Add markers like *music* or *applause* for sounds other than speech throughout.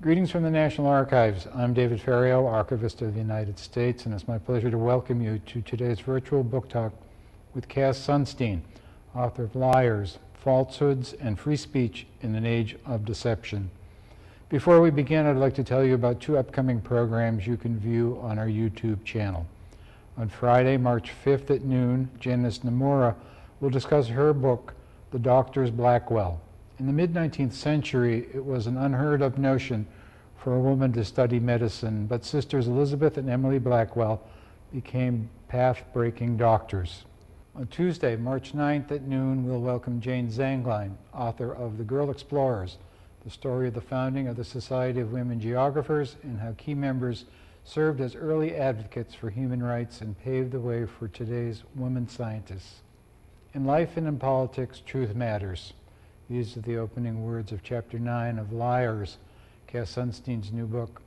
Greetings from the National Archives. I'm David Ferriero, Archivist of the United States, and it's my pleasure to welcome you to today's virtual book talk with Cass Sunstein, author of Liars, Falsehoods, and Free Speech in an Age of Deception. Before we begin, I'd like to tell you about two upcoming programs you can view on our YouTube channel. On Friday, March 5th at noon, Janice Nimura will discuss her book, The Doctor's Blackwell, in the mid-19th century, it was an unheard of notion for a woman to study medicine, but sisters Elizabeth and Emily Blackwell became path-breaking doctors. On Tuesday, March 9th at noon, we'll welcome Jayne Zanglein, author of The Girl Explorers, the story of the founding of the Society of Women Geographers and how key members served as early advocates for human rights and paved the way for today's women scientists. In life and in politics, truth matters. These are the opening words of Chapter 9 of Liars, Cass Sunstein's new book.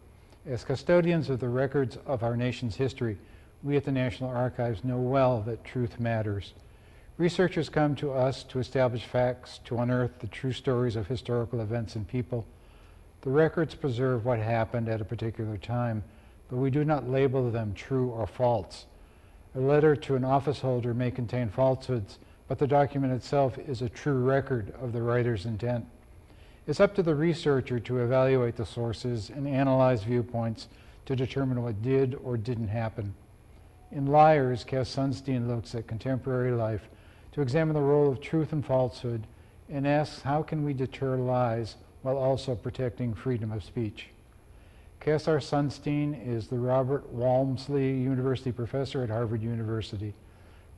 As custodians of the records of our nation's history, we at the National Archives know well that truth matters. Researchers come to us to establish facts, to unearth the true stories of historical events and people. The records preserve what happened at a particular time, but we do not label them true or false. A letter to an office holder may contain falsehoods, but the document itself is a true record of the writer's intent. It's up to the researcher to evaluate the sources and analyze viewpoints to determine what did or didn't happen. In Liars, Cass Sunstein looks at contemporary life to examine the role of truth and falsehood and asks how can we deter lies while also protecting freedom of speech. Cass R. Sunstein is the Robert Walmsley University Professor at Harvard University.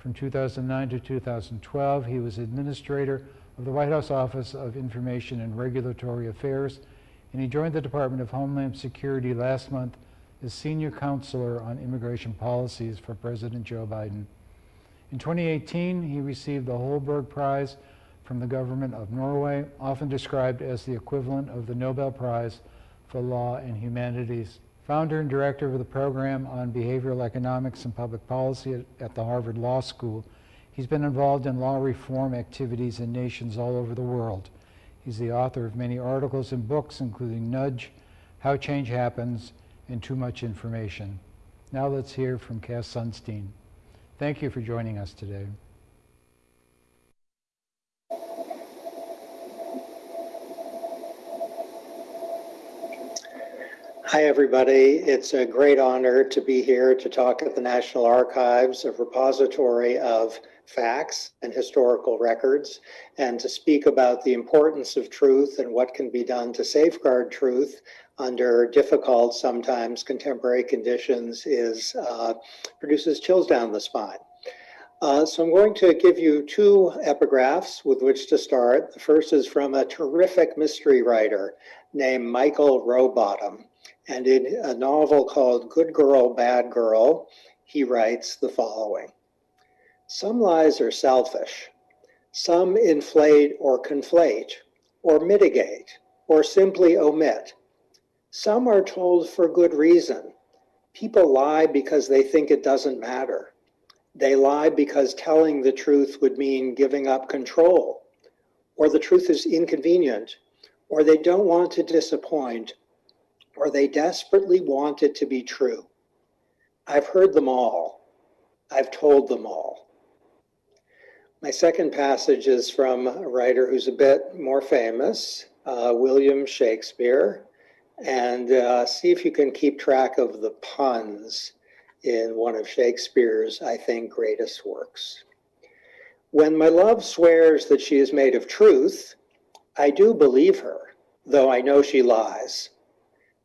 From 2009 to 2012, he was administrator of the White House Office of Information and Regulatory Affairs, and he joined the Department of Homeland Security last month as senior counselor on immigration policies for President Joe Biden. In 2018, he received the Holberg Prize from the government of Norway, often described as the equivalent of the Nobel Prize for Law and Humanities founder and director of the program on behavioral economics and public policy at, at, the Harvard Law School. He's been involved in law reform activities in nations all over the world. He's the author of many articles and books, including Nudge, How Change Happens, and Too Much Information. Now let's hear from Cass Sunstein. Thank you for joining us today. Hi, everybody. It's a great honor to be here to talk at the National Archives, a repository of facts and historical records, and to speak about the importance of truth and what can be done to safeguard truth under difficult, sometimes contemporary conditions is uh, produces chills down the spine. Uh, so I'm going to give you two epigraphs with which to start. The first is from a terrific mystery writer named Michael Robotham. And in a novel called Good Girl, Bad Girl, he writes the following Some lies are selfish, some inflate or conflate, or mitigate, or simply omit. Some are told for good reason. People lie because they think it doesn't matter. They lie because telling the truth would mean giving up control, or the truth is inconvenient, or they don't want to disappoint, or they desperately want it to be true. I've heard them all. I've told them all. My second passage is from a writer who's a bit more famous, uh, William Shakespeare. And uh, see if you can keep track of the puns in one of Shakespeare's, I think, greatest works. When my love swears that she is made of truth, I do believe her, though I know she lies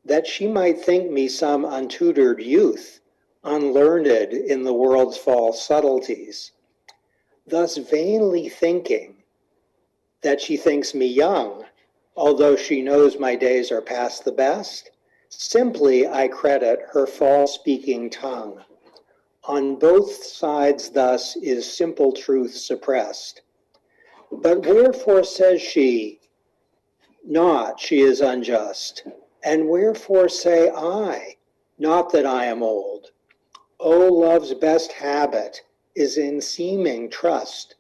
that she might think me some untutored youth, unlearned in the world's false subtleties, thus vainly thinking that she thinks me young, although she knows my days are past the best, simply I credit her false speaking tongue. On both sides thus is simple truth suppressed. But wherefore says she, not she is unjust, and wherefore say I, not that I am old? O love's best habit is in seeming trust,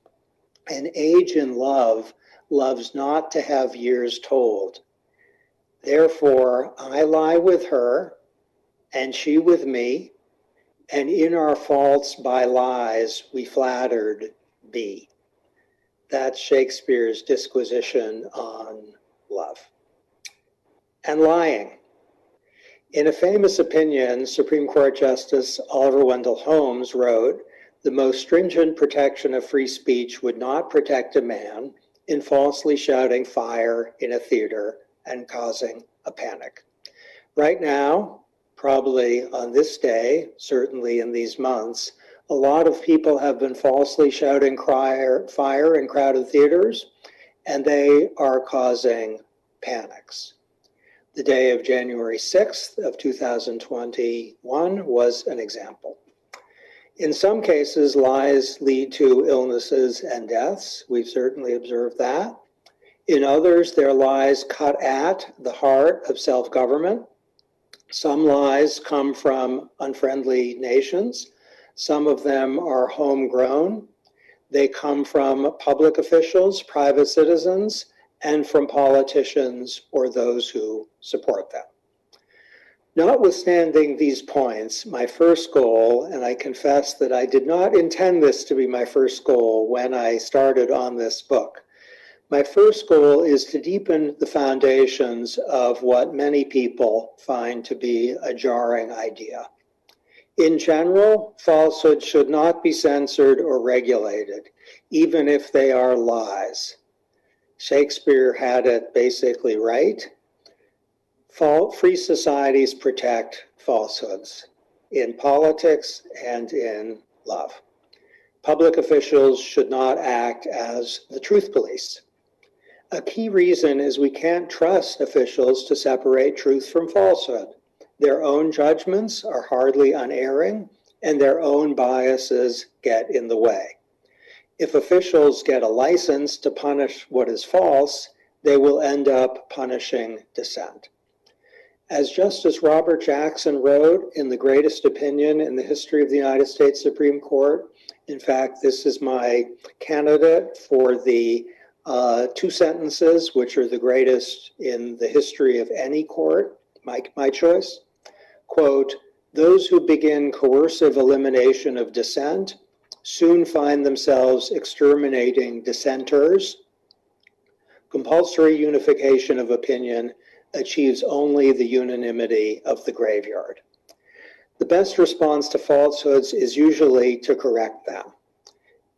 and age in love loves not to have years told. Therefore, I lie with her, and she with me, and in our faults by lies we flattered be. That's Shakespeare's disquisition on love. And lying. In a famous opinion, Supreme Court Justice Oliver Wendell Holmes wrote, the most stringent protection of free speech would not protect a man in falsely shouting fire in a theater and causing a panic. Right now, probably on this day, certainly in these months, a lot of people have been falsely shouting fire in crowded theaters, and they are causing panics. The day of January 6th of 2021 was an example. In some cases, lies lead to illnesses and deaths. We've certainly observed that. In others, their lies cut at the heart of self government. Some lies come from unfriendly nations. Some of them are homegrown. They come from public officials, private citizens, and from politicians or those who support them. Notwithstanding these points, my first goal, and I confess that I did not intend this to be my first goal when I started on this book. My first goal is to deepen the foundations of what many people find to be a jarring idea. In general, falsehoods should not be censored or regulated, even if they are lies. Shakespeare had it basically right. Free societies protect falsehoods in politics and in love. Public officials should not act as the truth police. A key reason is we can't trust officials to separate truth from falsehood. Their own judgments are hardly unerring, and their own biases get in the way. If officials get a license to punish what is false, they will end up punishing dissent. As Justice Robert Jackson wrote in the greatest opinion in the history of the United States Supreme Court, in fact, this is my candidate for the uh, two sentences, which are the greatest in the history of any court, my, my choice. Quote, those who begin coercive elimination of dissent soon find themselves exterminating dissenters. Compulsory unification of opinion achieves only the unanimity of the graveyard. The best response to falsehoods is usually to correct them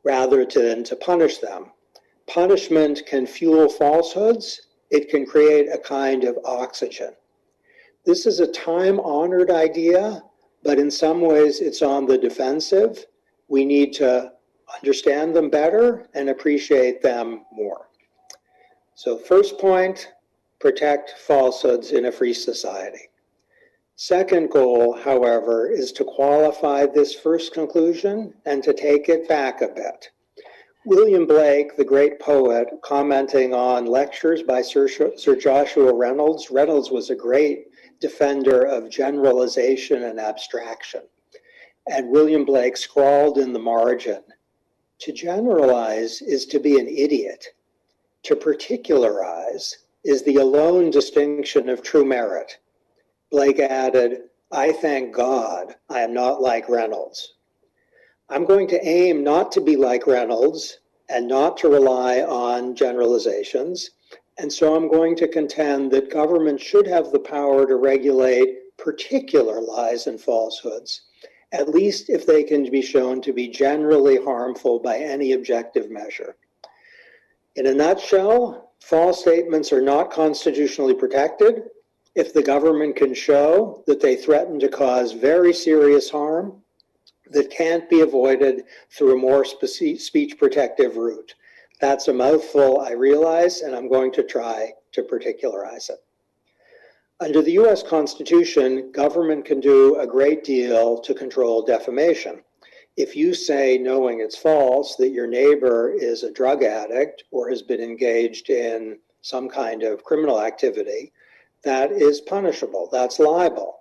rather than to punish them. Punishment can fuel falsehoods. It can create a kind of oxygen. This is a time honored idea, but in some ways it's on the defensive we need to understand them better and appreciate them more. So first point, protect falsehoods in a free society. Second goal, however, is to qualify this first conclusion and to take it back a bit. William Blake, the great poet, commenting on lectures by Sir, Sir Joshua Reynolds, Reynolds was a great defender of generalization and abstraction. And William Blake scrawled in the margin To generalize is to be an idiot. To particularize is the alone distinction of true merit. Blake added, I thank God I am not like Reynolds. I'm going to aim not to be like Reynolds and not to rely on generalizations. And so I'm going to contend that government should have the power to regulate particular lies and falsehoods at least if they can be shown to be generally harmful by any objective measure. In a nutshell, false statements are not constitutionally protected if the government can show that they threaten to cause very serious harm that can't be avoided through a more speech protective route. That's a mouthful, I realize, and I'm going to try to particularize it. Under the US Constitution, government can do a great deal to control defamation. If you say, knowing it's false, that your neighbor is a drug addict or has been engaged in some kind of criminal activity, that is punishable. That's libel.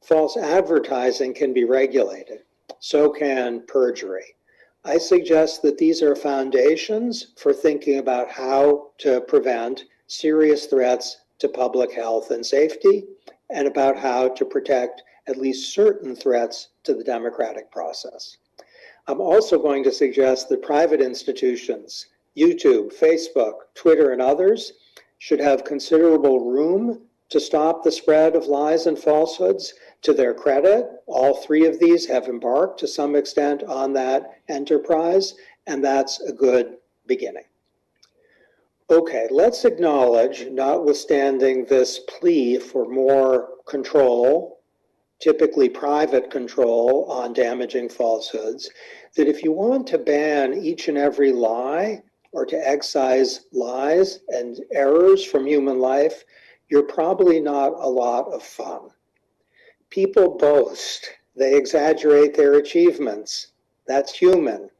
False advertising can be regulated. So can perjury. I suggest that these are foundations for thinking about how to prevent serious threats to public health and safety, and about how to protect at least certain threats to the democratic process. I'm also going to suggest that private institutions, YouTube, Facebook, Twitter, and others should have considerable room to stop the spread of lies and falsehoods. To their credit, all three of these have embarked to some extent on that enterprise, and that's a good beginning. Okay, let's acknowledge, notwithstanding this plea for more control, typically private control on damaging falsehoods, that if you want to ban each and every lie or to excise lies and errors from human life, you're probably not a lot of fun. People boast, they exaggerate their achievements. That's human.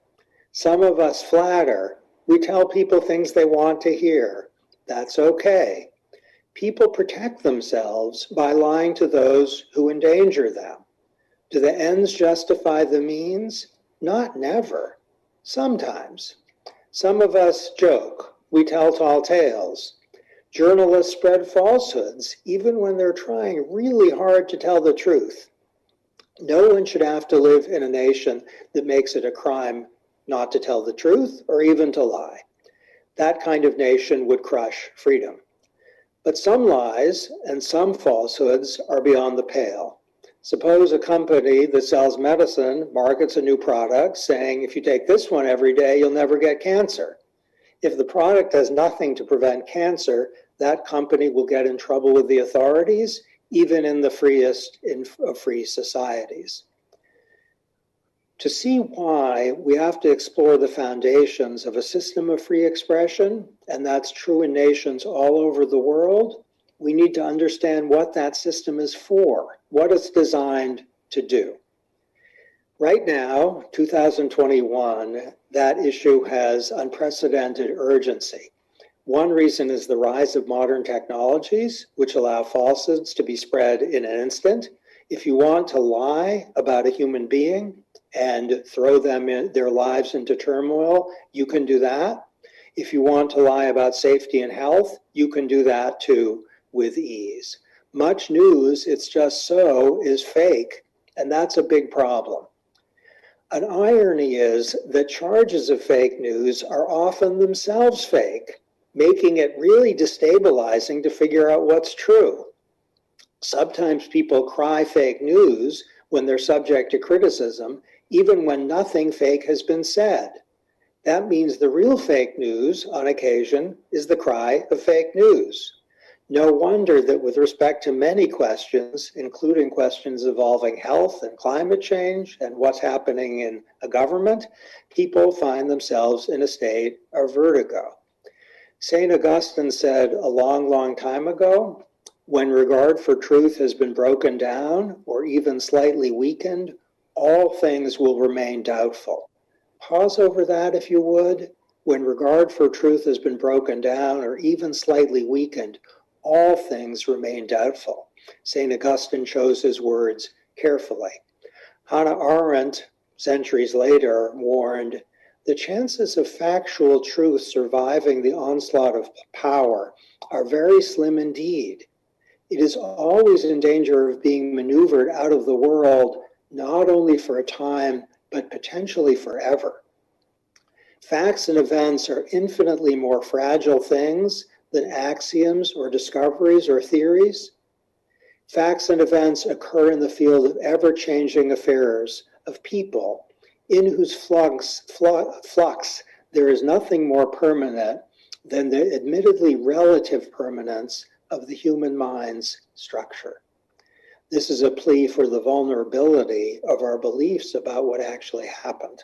Some of us flatter. We tell people things they want to hear. That's okay. People protect themselves by lying to those who endanger them. Do the ends justify the means? Not never. Sometimes. Some of us joke. We tell tall tales. Journalists spread falsehoods, even when they're trying really hard to tell the truth. No one should have to live in a nation that makes it a crime not to tell the truth or even to lie. That kind of nation would crush freedom. But some lies and some falsehoods are beyond the pale. Suppose a company that sells medicine markets a new product saying, if you take this one every day, you'll never get cancer. If the product does nothing to prevent cancer, that company will get in trouble with the authorities, even in the freest of free societies. To see why, we have to explore the foundations of a system of free expression, and that's true in nations all over the world. We need to understand what that system is for, what it's designed to do. Right now, 2021, that issue has unprecedented urgency. One reason is the rise of modern technologies, which allow falsehoods to be spread in an instant. If you want to lie about a human being and throw them in their lives into turmoil, you can do that. If you want to lie about safety and health, you can do that too with ease. Much news, it's just so, is fake, and that's a big problem. An irony is that charges of fake news are often themselves fake, making it really destabilizing to figure out what's true. Sometimes people cry fake news when they're subject to criticism, even when nothing fake has been said. That means the real fake news, on occasion, is the cry of fake news. No wonder that with respect to many questions, including questions involving health and climate change and what's happening in a government, people find themselves in a state of vertigo. St. Augustine said a long, long time ago, when regard for truth has been broken down or even slightly weakened, all things will remain doubtful. Pause over that if you would. When regard for truth has been broken down or even slightly weakened, all things remain doubtful. St. Augustine chose his words carefully. Hannah Arendt, centuries later, warned the chances of factual truth surviving the onslaught of power are very slim indeed. It is always in danger of being maneuvered out of the world, not only for a time, but potentially forever. Facts and events are infinitely more fragile things than axioms or discoveries or theories. Facts and events occur in the field of ever changing affairs of people, in whose flux, flux there is nothing more permanent than the admittedly relative permanence of the human mind's structure. This is a plea for the vulnerability of our beliefs about what actually happened.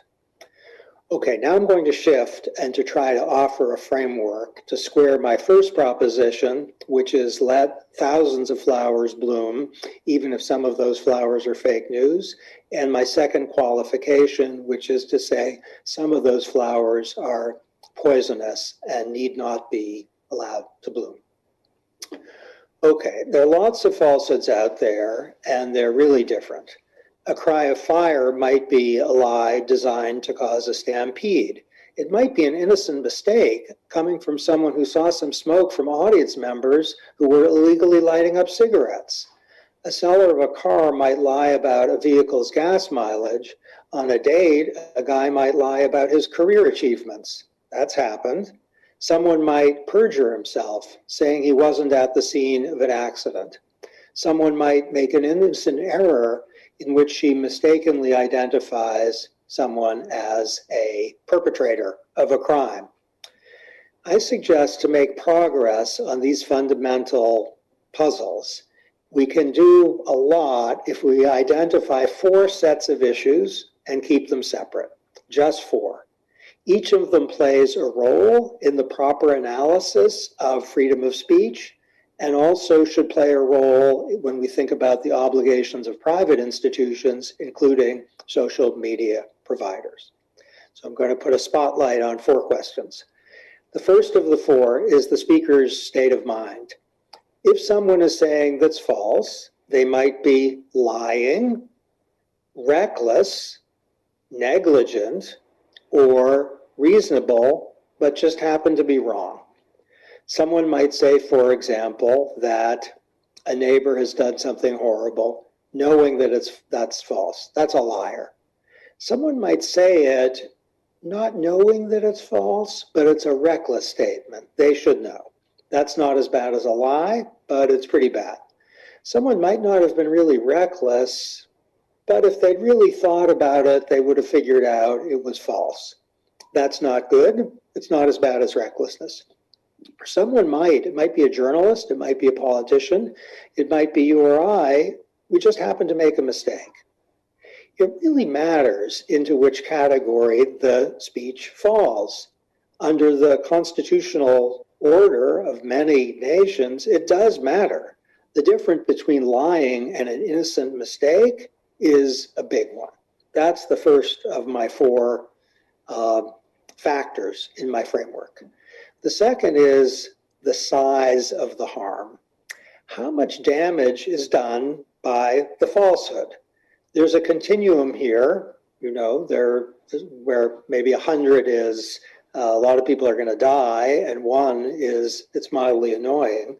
Okay, now I'm going to shift and to try to offer a framework to square my first proposition, which is let thousands of flowers bloom, even if some of those flowers are fake news, and my second qualification, which is to say some of those flowers are poisonous and need not be allowed to bloom. Okay, there are lots of falsehoods out there, and they're really different. A cry of fire might be a lie designed to cause a stampede. It might be an innocent mistake coming from someone who saw some smoke from audience members who were illegally lighting up cigarettes. A seller of a car might lie about a vehicle's gas mileage. On a date, a guy might lie about his career achievements. That's happened. Someone might perjure himself, saying he wasn't at the scene of an accident. Someone might make an innocent error in which she mistakenly identifies someone as a perpetrator of a crime. I suggest to make progress on these fundamental puzzles, we can do a lot if we identify four sets of issues and keep them separate, just four. Each of them plays a role in the proper analysis of freedom of speech and also should play a role when we think about the obligations of private institutions, including social media providers. So I'm going to put a spotlight on four questions. The first of the four is the speaker's state of mind. If someone is saying that's false, they might be lying, reckless, negligent, or reasonable, but just happen to be wrong. Someone might say, for example, that a neighbor has done something horrible, knowing that it's that's false. That's a liar. Someone might say it not knowing that it's false, but it's a reckless statement. They should know. That's not as bad as a lie, but it's pretty bad. Someone might not have been really reckless, but if they'd really thought about it, they would have figured out it was false. That's not good. It's not as bad as recklessness. Someone might, it might be a journalist, it might be a politician, it might be you or I, we just happen to make a mistake. It really matters into which category the speech falls. Under the constitutional order of many nations, it does matter. The difference between lying and an innocent mistake is a big one. That's the first of my four uh, factors in my framework. The second is the size of the harm. How much damage is done by the falsehood? There's a continuum here, you know, there where maybe a hundred is Uh, a lot of people are going to die, and one is it's mildly annoying.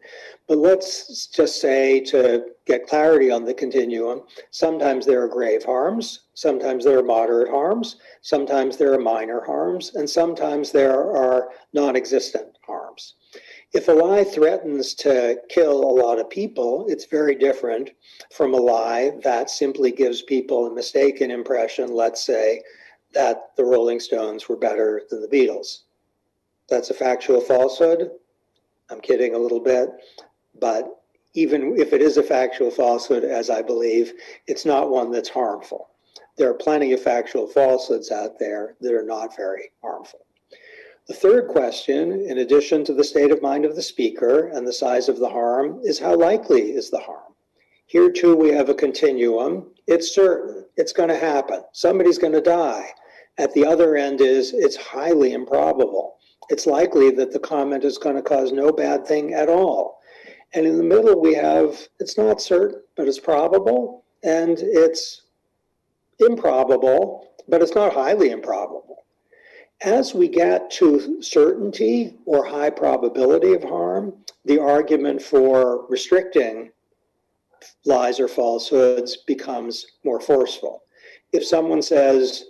But let's just say to get clarity on the continuum, sometimes there are grave harms, sometimes there are moderate harms, sometimes there are minor harms, and sometimes there are non existent harms. If a lie threatens to kill a lot of people, it's very different from a lie that simply gives people a mistaken impression, let's say, that the Rolling Stones were better than the Beatles. That's a factual falsehood. I'm kidding a little bit, but even if it is a factual falsehood, as I believe, it's not one that's harmful. There are plenty of factual falsehoods out there that are not very harmful. The third question, in addition to the state of mind of the speaker and the size of the harm, is how likely is the harm? Here too, we have a continuum. It's certain, it's going to happen. Somebody's going to die. At the other end is it's highly improbable. It's likely that the comment is going to cause no bad thing at all. And in the middle, we have it's not certain, but it's probable, and it's improbable, but it's not highly improbable. As we get to certainty or high probability of harm, the argument for restricting lies or falsehoods becomes more forceful. If someone says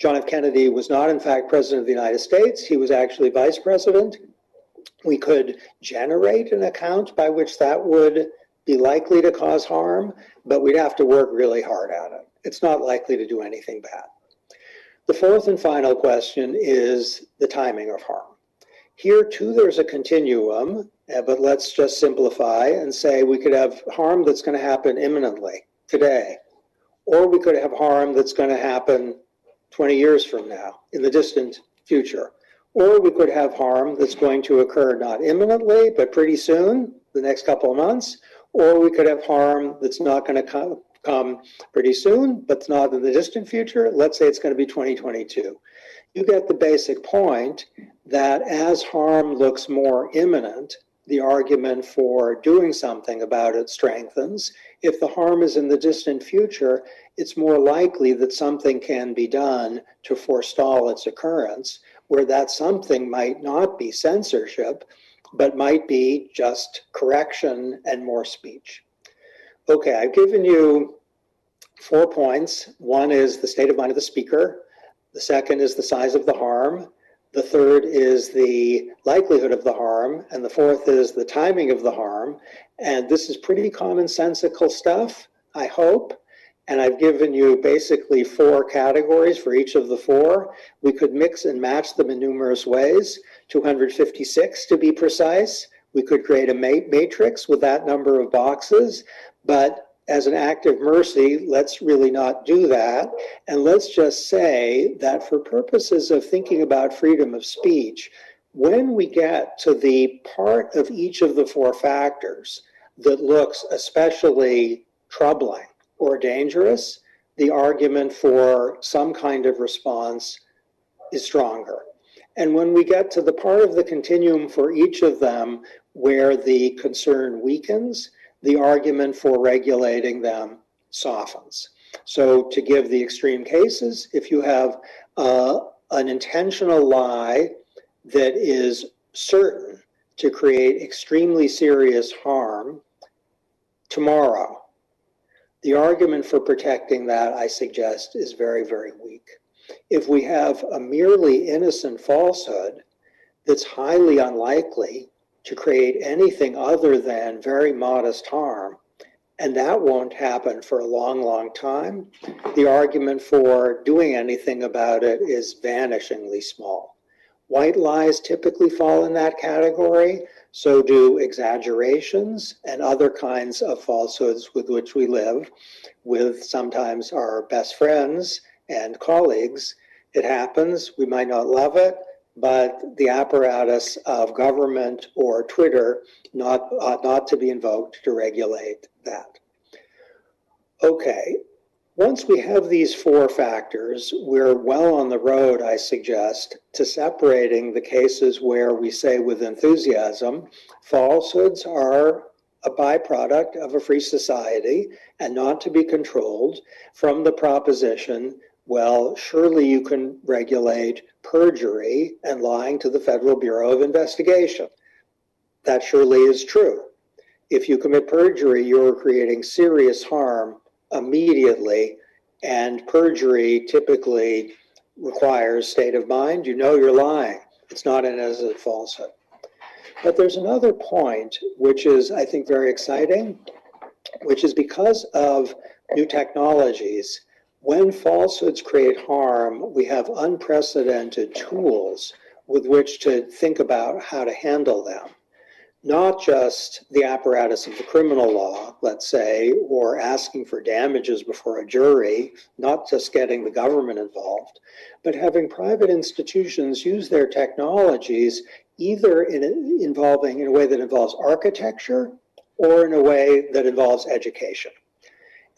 John F. Kennedy was not, in fact, president of the United States, he was actually vice president, we could generate an account by which that would be likely to cause harm, but we'd have to work really hard at it. It's not likely to do anything bad. The fourth and final question is the timing of harm. Here too, there's a continuum, uh, but let's just simplify and say we could have harm that's going to happen imminently, today, or we could have harm that's going to happen 20 years from now, in the distant future. Or we could have harm that's going to occur not imminently, but pretty soon, the next couple of months. Or we could have harm that's not going to come, come pretty soon, but not in the distant future. Let's say it's going to be 2022. You get the basic point that as harm looks more imminent, the argument for doing something about it strengthens. If the harm is in the distant future, it's more likely that something can be done to forestall its occurrence. where that something might not be censorship, but might be just correction and more speech. Okay, I've given you four points. One is the state of mind of the speaker. The second is the size of the harm. The third is the likelihood of the harm. And the fourth is the timing of the harm. And this is pretty commonsensical stuff, I hope. And I've given you basically four categories for each of the four. We could mix and match them in numerous ways, 256 to be precise. We could create a matrix with that number of boxes, but as an act of mercy, let's really not do that. And let's just say that for purposes of thinking about freedom of speech, when we get to the part of each of the four factors that looks especially troubling, or dangerous, the argument for some kind of response is stronger. And when we get to the part of the continuum for each of them where the concern weakens, the argument for regulating them softens. So to give the extreme cases, if you have uh, an intentional lie that is certain to create extremely serious harm tomorrow, the argument for protecting that, I suggest, is very, very weak. If we have a merely innocent falsehood that's highly unlikely to create anything other than very modest harm, and that won't happen for a long, long time, the argument for doing anything about it is vanishingly small. White lies typically fall in that category, so do exaggerations and other kinds of falsehoods with which we live with sometimes our best friends and colleagues. It happens, we might not love it, but the apparatus of government or Twitter not, ought not to be invoked to regulate that. Okay, once we have these four factors, we're well on the road, I suggest, to separating the cases where we say with enthusiasm, falsehoods are a byproduct of a free society and not to be controlled from the proposition, well, surely you can regulate perjury and lying to the Federal Bureau of Investigation. That surely is true. If you commit perjury, you're creating serious harm immediately, and perjury typically requires state of mind. You know you're lying. It's not an as a falsehood. But there's another point which is, I think, very exciting, which is because of new technologies, when falsehoods create harm, we have unprecedented tools with which to think about how to handle them not just the apparatus of the criminal law, let's say, or asking for damages before a jury, not just getting the government involved, but having private institutions use their technologies either in involving in a way that involves architecture or in a way that involves education.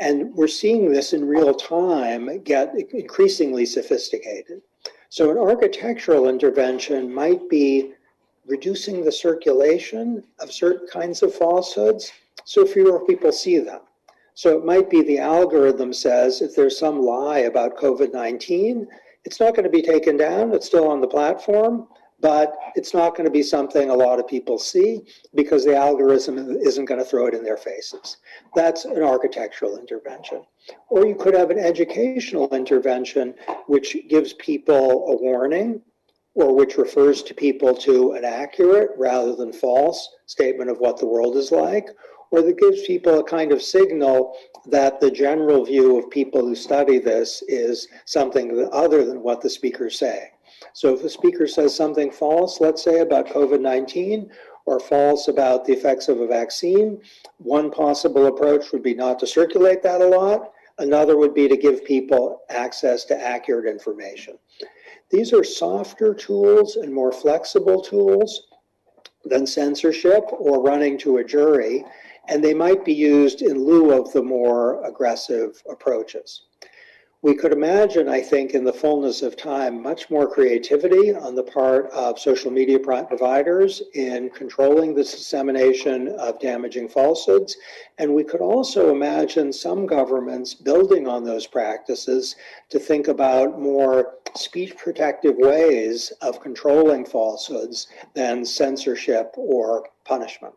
And we're seeing this in real time get increasingly sophisticated. So an architectural intervention might be reducing the circulation of certain kinds of falsehoods so fewer people see them. So it might be the algorithm says if there's some lie about COVID-19, it's not going to be taken down, it's still on the platform, but it's not going to be something a lot of people see because the algorithm isn't going to throw it in their faces. That's an architectural intervention. Or you could have an educational intervention which gives people a warning or which refers to people to an accurate rather than false statement of what the world is like, or that gives people a kind of signal that the general view of people who study this is something other than what the speakers say. So if the speaker says something false, let's say about COVID-19, or false about the effects of a vaccine, one possible approach would be not to circulate that a lot. Another would be to give people access to accurate information. These are softer tools and more flexible tools than censorship or running to a jury, and they might be used in lieu of the more aggressive approaches. We could imagine, I think, in the fullness of time, much more creativity on the part of social media providers in controlling the dissemination of damaging falsehoods. And we could also imagine some governments building on those practices to think about more speech protective ways of controlling falsehoods than censorship or punishment.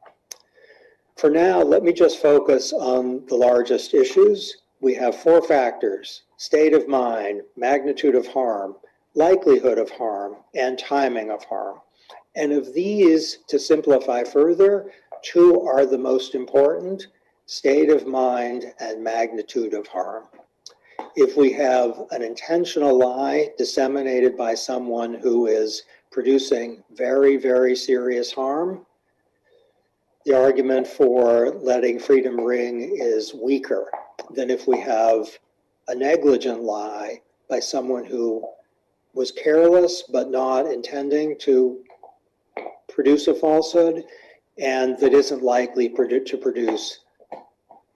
For now, let me just focus on the largest issues. We have four factors state of mind, magnitude of harm, likelihood of harm, and timing of harm. And of these, to simplify further, two are the most important state of mind and magnitude of harm. If we have an intentional lie disseminated by someone who is producing very, very serious harm, the argument for letting freedom ring is weaker than if we have a negligent lie by someone who was careless but not intending to produce a falsehood and that isn't likely to produce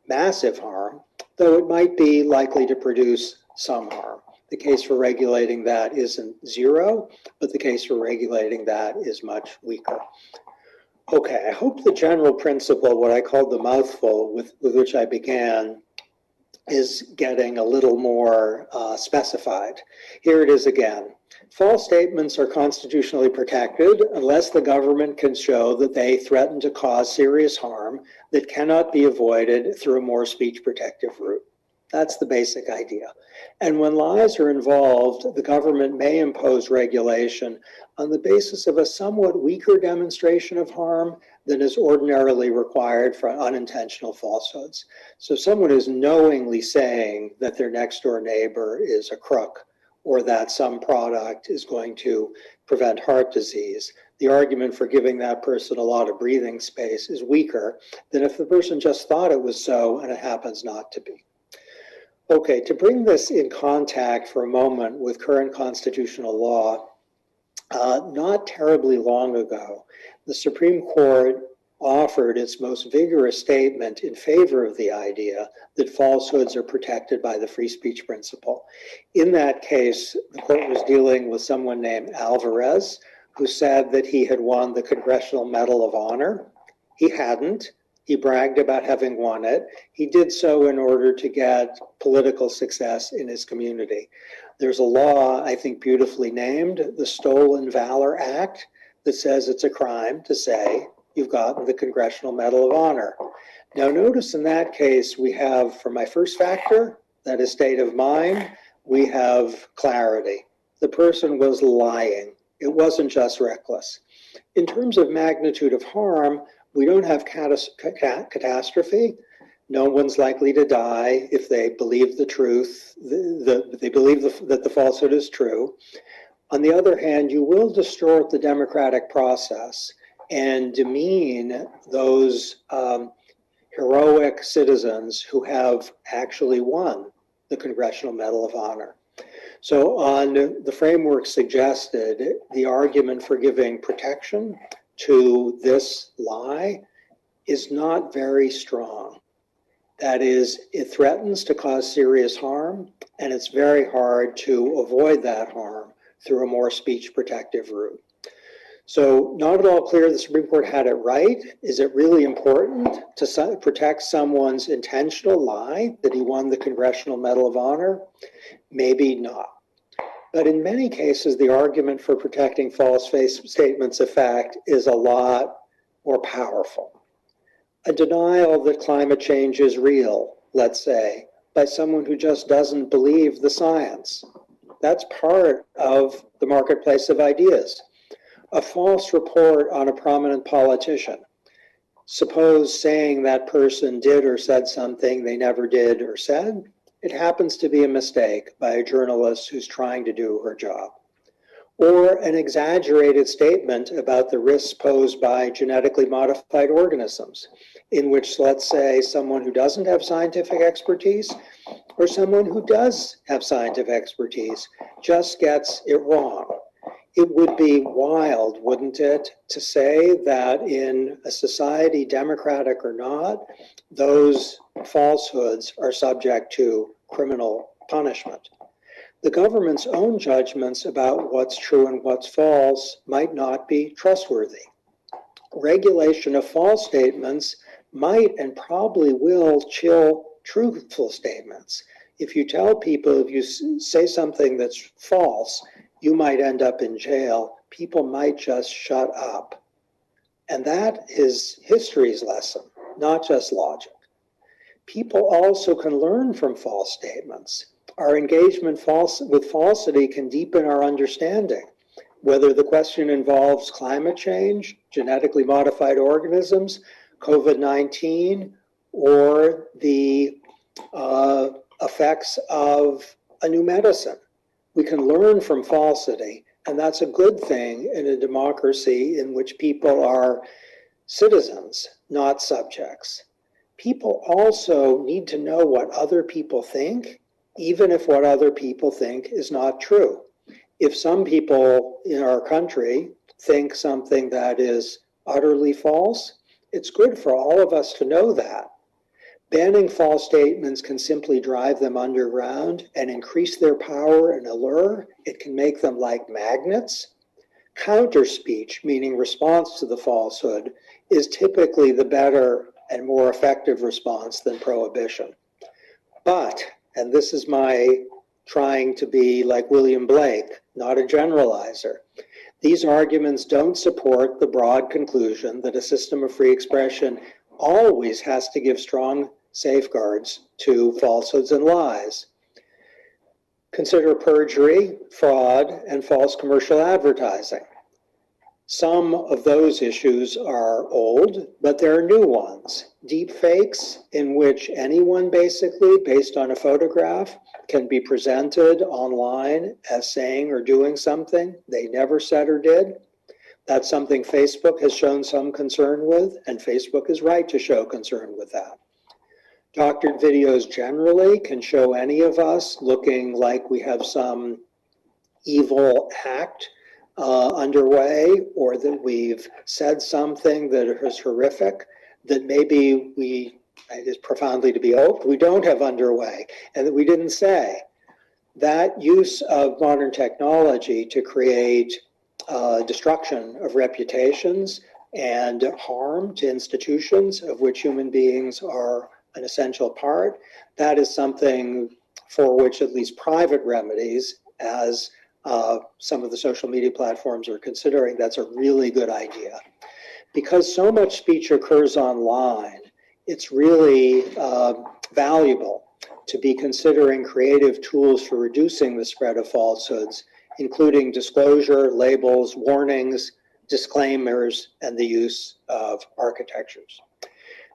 massive harm, though it might be likely to produce some harm. The case for regulating that isn't zero, but the case for regulating that is much weaker. Okay, I hope the general principle, what I called the mouthful with, with which I began, is getting a little more uh, specified. Here it is again. False statements are constitutionally protected unless the government can show that they threaten to cause serious harm that cannot be avoided through a more speech protective route. That's the basic idea. And when lies are involved, the government may impose regulation on the basis of a somewhat weaker demonstration of harm than is ordinarily required for unintentional falsehoods. So someone is knowingly saying that their next door neighbor is a crook or that some product is going to prevent heart disease. The argument for giving that person a lot of breathing space is weaker than if the person just thought it was so and it happens not to be. Okay, to bring this in contact for a moment with current constitutional law, uh, not terribly long ago, the Supreme Court offered its most vigorous statement in favor of the idea that falsehoods are protected by the free speech principle. In that case, the court was dealing with someone named Alvarez, who said that he had won the Congressional Medal of Honor. He hadn't. He bragged about having won it. He did so in order to get political success in his community. There's a law, I think, beautifully named the Stolen Valor Act that says it's a crime to say you've gotten the Congressional Medal of Honor. Now, notice in that case, we have, for my first factor, that is state of mind, we have clarity. The person was lying. It wasn't just reckless. In terms of magnitude of harm, we don't have catastrophe. No one's likely to die if they believe the truth, the, the, they believe the, that the falsehood is true. On the other hand, you will distort the democratic process and demean those um, heroic citizens who have actually won the Congressional Medal of Honor. So, on the framework suggested, the argument for giving protection to this lie is not very strong. That is, it threatens to cause serious harm, and it's very hard to avoid that harm through a more speech protective route. So not at all clear the Supreme Court had it right. Is it really important to protect someone's intentional lie that he won the Congressional Medal of Honor? Maybe not. But in many cases, the argument for protecting false face statements of fact is a lot more powerful. A denial that climate change is real, let's say, by someone who just doesn't believe the science that's part of the marketplace of ideas. A false report on a prominent politician. Suppose saying that person did or said something they never did or said. It happens to be a mistake by a journalist who's trying to do her job. Or an exaggerated statement about the risks posed by genetically modified organisms, in which, let's say, someone who doesn't have scientific expertise or someone who does have scientific expertise just gets it wrong. It would be wild, wouldn't it, to say that in a society, democratic or not, those falsehoods are subject to criminal punishment. the government's own judgments about what's true and what's false might not be trustworthy. Regulation of false statements might and probably will chill truthful statements. If you tell people, if you say something that's false, you might end up in jail, people might just shut up. And that is history's lesson, not just logic. People also can learn from false statements. Our engagement false, with falsity can deepen our understanding. Whether the question involves climate change, genetically modified organisms, COVID 19, or the uh, effects of a new medicine. We can learn from falsity, and that's a good thing in a democracy in which people are citizens, not subjects. People also need to know what other people think, even if what other people think is not true. If some people in our country think something that is utterly false, it's good for all of us to know that. Banning false statements can simply drive them underground and increase their power and allure. It can make them like magnets. Counter speech, meaning response to the falsehood, is typically the better and more effective response than prohibition. But, and this is my trying to be like William Blake, not a generalizer, these arguments don't support the broad conclusion that a system of free expression always has to give strong safeguards to falsehoods and lies. Consider perjury, fraud, and false commercial advertising. Some of those issues are old, but there are new ones. Deep fakes, in which anyone basically, based on a photograph, can be presented online as saying or doing something they never said or did. That's something Facebook has shown some concern with, and Facebook is right to show concern with that. Doctored videos generally can show any of us looking like we have some evil act uh, underway or that we've said something that is horrific that maybe we it is profoundly to be hoped we don't have underway and that we didn't say. That use of modern technology to create uh, destruction of reputations and harm to institutions of which human beings are an essential part that is something for which at least private remedies as uh, some of the social media platforms are considering, that's a really good idea. Because so much speech occurs online, it's really uh, valuable to be considering creative tools for reducing the spread of falsehoods, including disclosure, labels, warnings, disclaimers, and the use of architectures.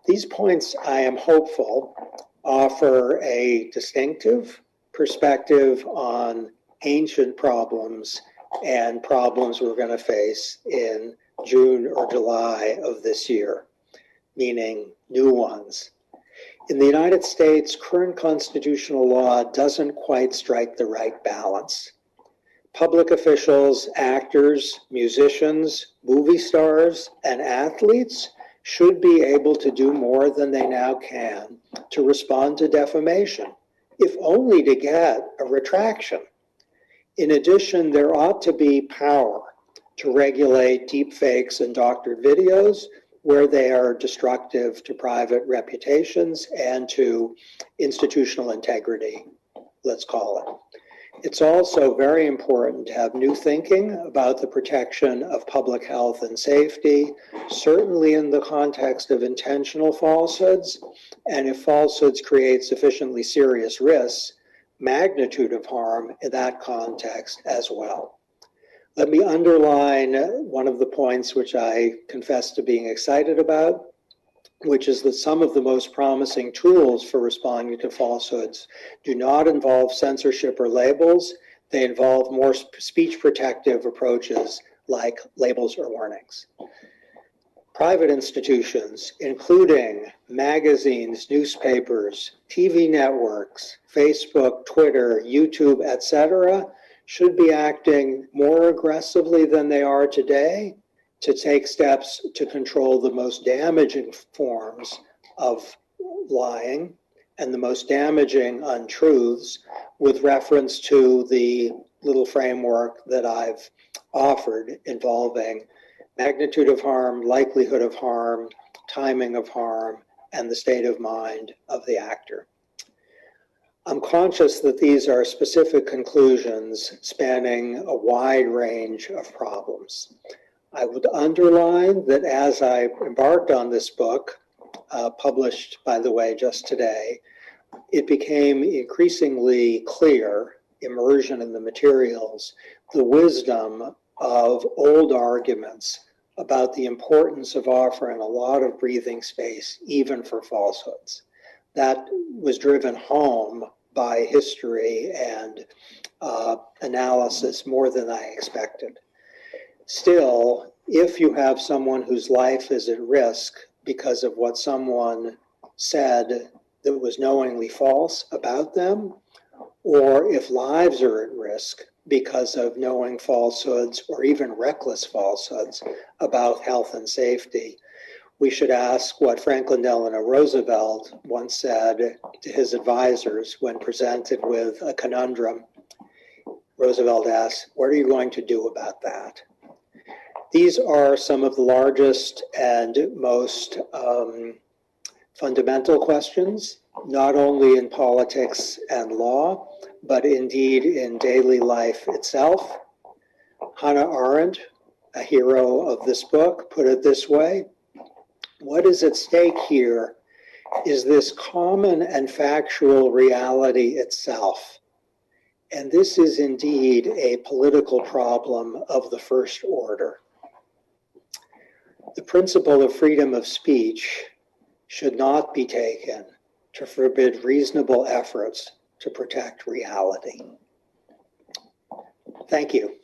These points, I am hopeful, offer a distinctive perspective on ancient problems and problems we're going to face in June or July of this year, meaning new ones. In the United States, current constitutional law doesn't quite strike the right balance. Public officials, actors, musicians, movie stars, and athletes should be able to do more than they now can to respond to defamation, if only to get a retraction. In addition, there ought to be power to regulate deepfakes and doctored videos where they are destructive to private reputations and to institutional integrity, let's call it. It's also very important to have new thinking about the protection of public health and safety, certainly in the context of intentional falsehoods, and if falsehoods create sufficiently serious risks, magnitude of harm in that context as well. Let me underline one of the points which I confess to being excited about, which is that some of the most promising tools for responding to falsehoods do not involve censorship or labels. They involve more speech protective approaches like labels or warnings private institutions, including magazines, newspapers, TV networks, Facebook, Twitter, YouTube, etc., should be acting more aggressively than they are today to take steps to control the most damaging forms of lying and the most damaging untruths with reference to the little framework that I've offered involving magnitude of harm, likelihood of harm, timing of harm, and the state of mind of the actor. I'm conscious that these are specific conclusions spanning a wide range of problems. I would underline that as I embarked on this book, uh, published, by the way, just today, it became increasingly clear, immersion in the materials, the wisdom of old arguments about the importance of offering a lot of breathing space, even for falsehoods. That was driven home by history and uh, analysis more than I expected. Still, if you have someone whose life is at risk because of what someone said that was knowingly false about them, or if lives are at risk because of knowing falsehoods or even reckless falsehoods about health and safety, we should ask what Franklin Delano Roosevelt once said to his advisors when presented with a conundrum. Roosevelt asked, What are you going to do about that? These are some of the largest and most um, fundamental questions, not only in politics and law, but indeed in daily life itself. Hannah Arendt, a hero of this book, put it this way what is at stake here is this common and factual reality itself. And this is indeed a political problem of the first order. The principle of freedom of speech should not be taken to forbid reasonable efforts to protect reality. Thank you.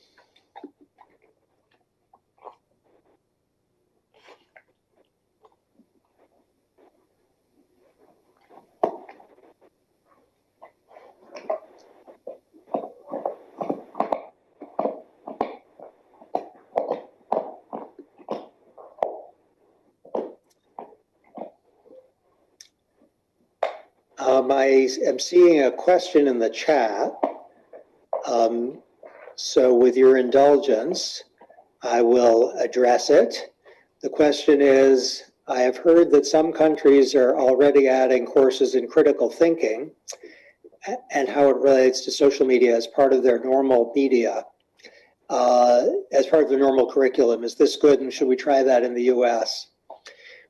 Um, I am seeing a question in the chat. Um, so with your indulgence, I will address it. The question is, I have heard that some countries are already adding courses in critical thinking and how it relates to social media as part of their normal media, uh, as part of the normal curriculum. Is this good and should we try that in the US?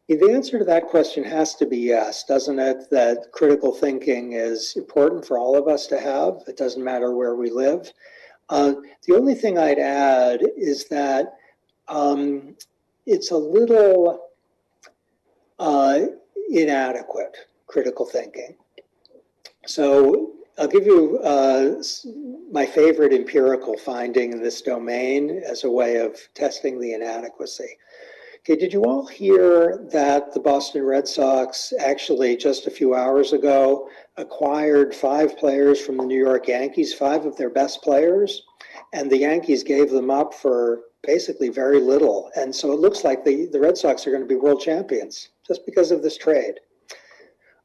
The answer to that question has to be yes, doesn't it? That critical thinking is important for all of us to have. It doesn't matter where we live. Uh, the only thing I'd add is that um, it's a little uh, inadequate, critical thinking. So I'll give you uh, my favorite empirical finding in this domain as a way of testing the inadequacy. Okay, did you all hear that the Boston Red Sox actually just a few hours ago acquired five players from the New York Yankees, five of their best players, and the Yankees gave them up for basically very little. And so it looks like the, the Red Sox are going to be world champions just because of this trade.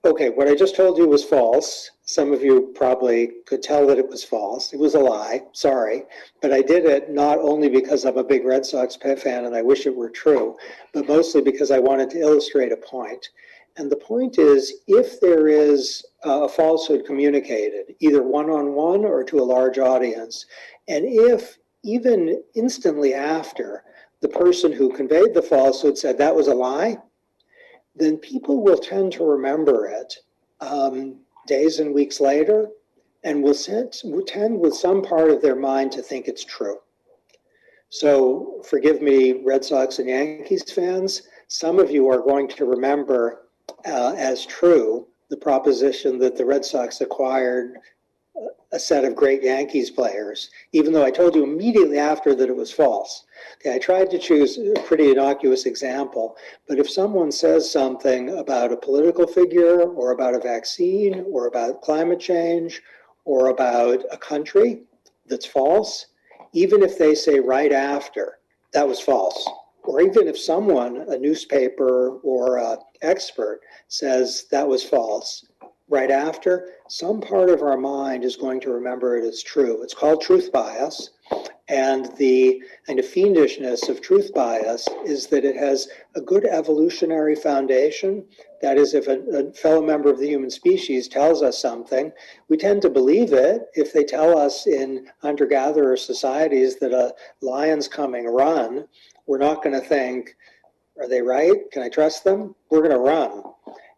Okay, what I just told you was false. Some of you probably could tell that it was false. It was a lie, sorry. But I did it not only because I'm a big Red Sox fan and I wish it were true, but mostly because I wanted to illustrate a point. And the point is if there is a falsehood communicated, either one on one or to a large audience, and if even instantly after the person who conveyed the falsehood said that was a lie, then people will tend to remember it um, days and weeks later and will, will tend with some part of their mind to think it's true. So forgive me, Red Sox and Yankees fans, some of you are going to remember uh, as true the proposition that the Red Sox acquired a set of great Yankees players, even though I told you immediately after that it was false. Okay, I tried to choose a pretty innocuous example, but if someone says something about a political figure or about a vaccine or about climate change or about a country that's false, even if they say right after that was false, or even if someone, a newspaper or an expert, says that was false, right after, some part of our mind is going to remember it as true. It's called truth bias. And the kind of fiendishness of truth bias is that it has a good evolutionary foundation. That is, if a, a, fellow member of the human species tells us something, we tend to believe it. If they tell us in hunter gatherer societies that a lion's coming, run, we're not going to think, are they right? Can I trust them? We're going to run.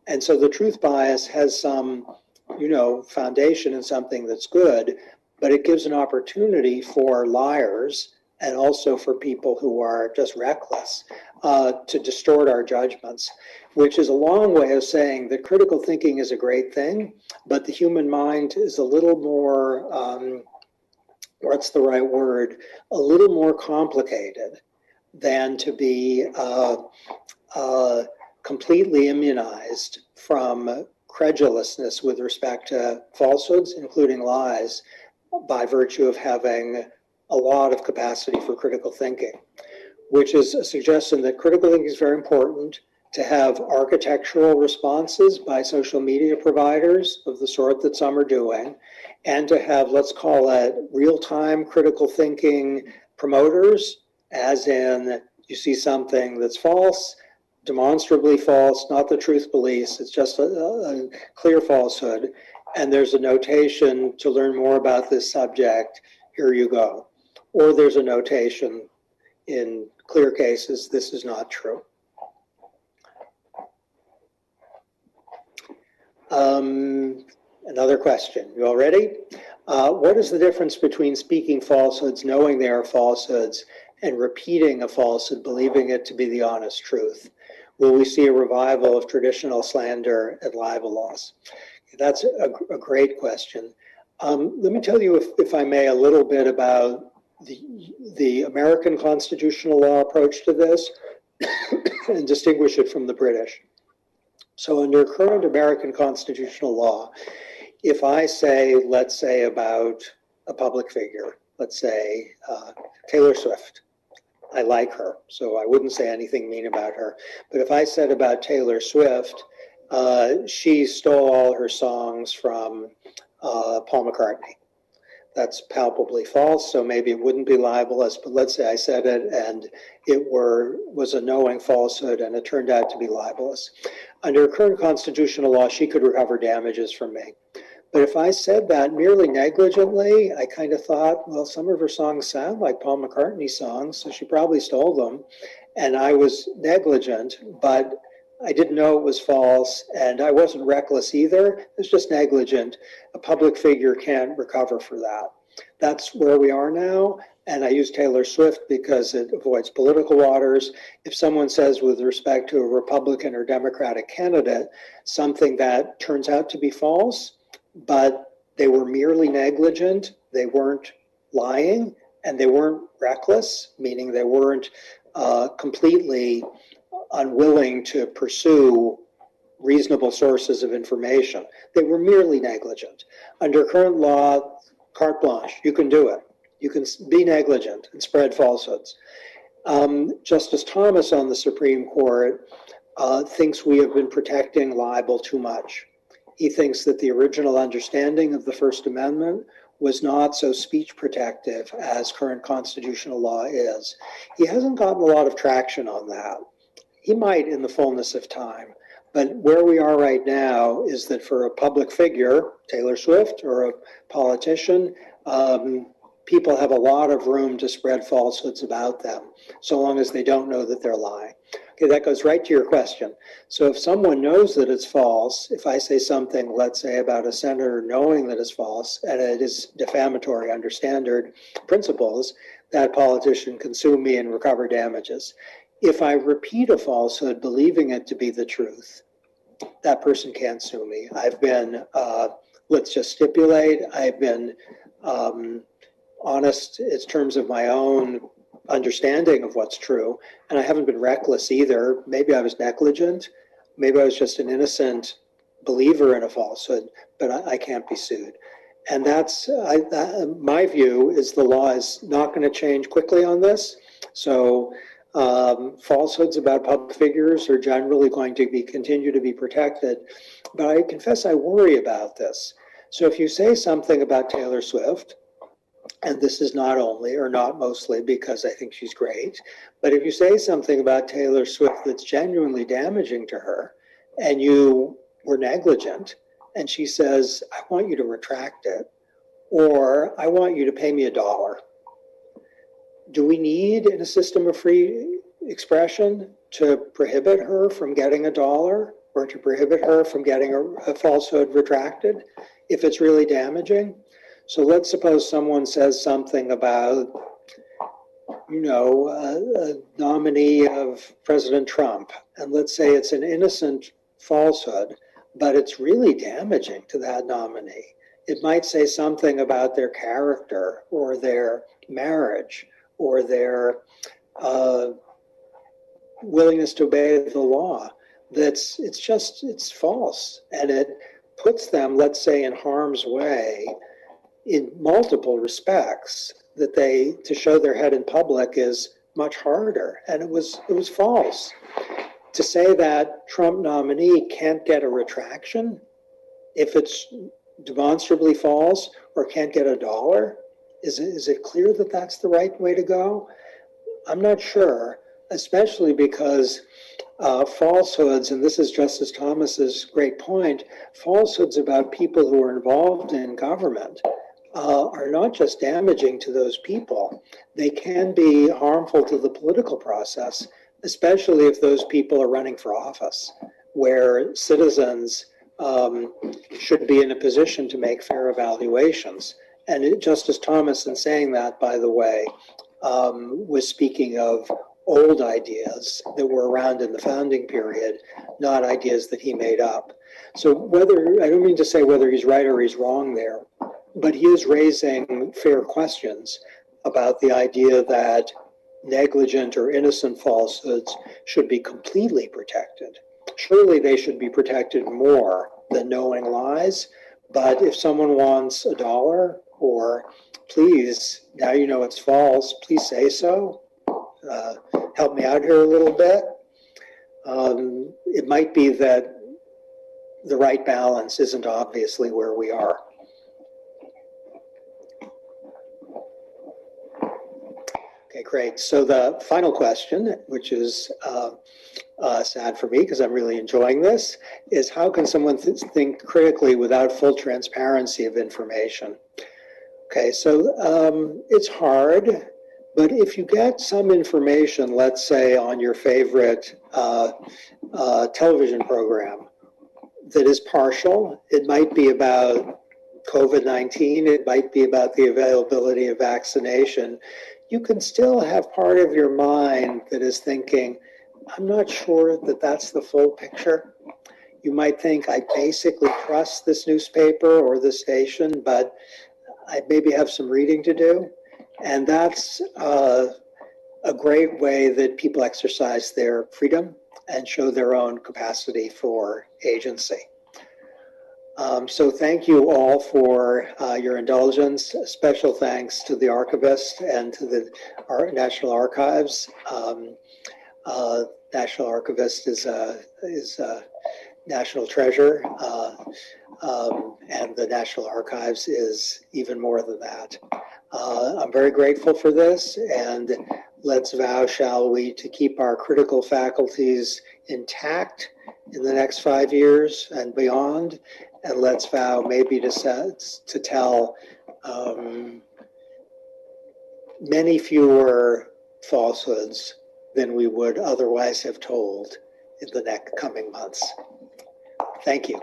And so the truth bias has some, you know, foundation in something that's good, but it gives an opportunity for liars and also for people who are just reckless uh, to distort our judgments, which is a long way of saying that critical thinking is a great thing, but the human mind is a little more, um, what's the right word, a little more complicated than to be uh, uh, completely immunized from credulousness with respect to falsehoods, including lies, by virtue of having a lot of capacity for critical thinking, which is a suggestion that critical thinking is very important to have architectural responses by social media providers of the sort that some are doing, and to have, let's call it, real time critical thinking promoters, as in you see something that's false, demonstrably false, not the truth police, it's just a, a clear falsehood. And there's a notation to learn more about this subject, here you go. Or there's a notation in clear cases, this is not true. Um, another question, you all ready? Uh, what is the difference between speaking falsehoods, knowing they are falsehoods, and repeating a falsehood, believing it to be the honest truth? Will we see a revival of traditional slander and libel laws? That's a, a great question. Um, let me tell you, if, if I may, a little bit about the, the American constitutional law approach to this *coughs* and distinguish it from the British. So under current American constitutional law, if I say, let's say about a public figure, let's say uh, Taylor Swift, I like her, so I wouldn't say anything mean about her. But if I said about Taylor Swift, uh, she stole all her songs from uh, Paul McCartney. That's palpably false, so maybe it wouldn't be libelous, but let's say I said it and it were was a knowing falsehood and it turned out to be libelous. Under current constitutional law, she could recover damages from me. But if I said that merely negligently, I kind of thought, well, some of her songs sound like Paul McCartney songs, so she probably stole them. And I was negligent, but I didn't know it was false, and I wasn't reckless either. It was just negligent. A public figure can't recover for that. That's where we are now. And I use Taylor Swift because it avoids political waters. If someone says, with respect to a Republican or Democratic candidate, something that turns out to be false, but they were merely negligent, they weren't lying, and they weren't reckless, meaning they weren't uh, completely unwilling to pursue reasonable sources of information. They were merely negligent. Under current law, carte blanche, you can do it. You can be negligent and spread falsehoods. Um, Justice Thomas on the Supreme Court uh, thinks we have been protecting libel too much. He thinks that the original understanding of the First Amendment was not so speech protective as current constitutional law is. He hasn't gotten a lot of traction on that. He might in the fullness of time. But where we are right now is that for a public figure, Taylor Swift, or a politician, um, people have a lot of room to spread falsehoods about them, so long as they don't know that they're lying. That goes right to your question. So if someone knows that it's false, if I say something, let's say about a senator knowing that it's false, and it is defamatory under standard principles, that politician can sue me and recover damages. If I repeat a falsehood, believing it to be the truth, that person can't sue me. I've been, uh, let's just stipulate, I've been um, honest in terms of my own understanding of what's true, and I haven't been reckless either. Maybe I was negligent, maybe I was just an innocent believer in a falsehood, but I, I can't be sued. And that's I, my view is the law is not going to change quickly on this. So Um, falsehoods about public figures are generally going to be continue to be protected, but I confess I worry about this. So if you say something about Taylor Swift, and this is not only or not mostly because I think she's great, but if you say something about Taylor Swift that's genuinely damaging to her, and you were negligent, and she says, "I want you to retract it," or "I want you to pay me a dollar." do we need in a system of free expression to prohibit her from getting a dollar or to prohibit her from getting a, a falsehood retracted if it's really damaging? So let's suppose someone says something about, you know, a, a nominee of President Trump, and let's say it's an innocent falsehood, but it's really damaging to that nominee. It might say something about their character or their marriage or their uh, willingness to obey the law that's it's just it's false and it puts them let's say in harm's way in multiple respects that they to show their head in public is much harder and it was it was false to say that trump nominee can't get a retraction if it's demonstrably false or can't get a dollar is it, is it clear that that's the right way to go? I'm not sure, especially because uh, falsehoods, and this is Justice Thomas's great point, falsehoods about people who are involved in government uh, are not just damaging to those people, they can be harmful to the political process, especially if those people are running for office, where citizens um, should be in a position to make fair evaluations. And it, Justice Thomas, in saying that, by the way, um, was speaking of old ideas that were around in the founding period, not ideas that he made up. So whether, I don't mean to say whether he's right or he's wrong there, but he is raising fair questions about the idea that negligent or innocent falsehoods should be completely protected. Surely they should be protected more than knowing lies. But if someone wants a dollar or please, now you know it's false, please say so. Uh, help me out here a little bit. Um, it might be that the right balance isn't obviously where we are. Okay, great. So the final question, which is uh, uh, sad for me because I'm really enjoying this, is how can someone th think critically without full transparency of information? Okay, so um, it's hard, but if you get some information, let's say on your favorite uh, uh, television program that is partial, it might be about COVID-19, it might be about the availability of vaccination, you can still have part of your mind that is thinking, I'm not sure that that's the full picture. You might think, I basically trust this newspaper or this station, but I maybe have some reading to do. And that's uh, a great way that people exercise their freedom and show their own capacity for agency. Um, so thank you all for uh, your indulgence. Special thanks to the archivist and to the Ar National Archives. Um, uh, National Archivist is a, is a national treasure. Uh, um, and the National Archives is even more than that. Uh, I'm very grateful for this, and let's vow, shall we, to keep our critical faculties intact in the next five years and beyond, and let's vow maybe to, set, to tell um, many fewer falsehoods than we would otherwise have told in the next coming months. Thank you.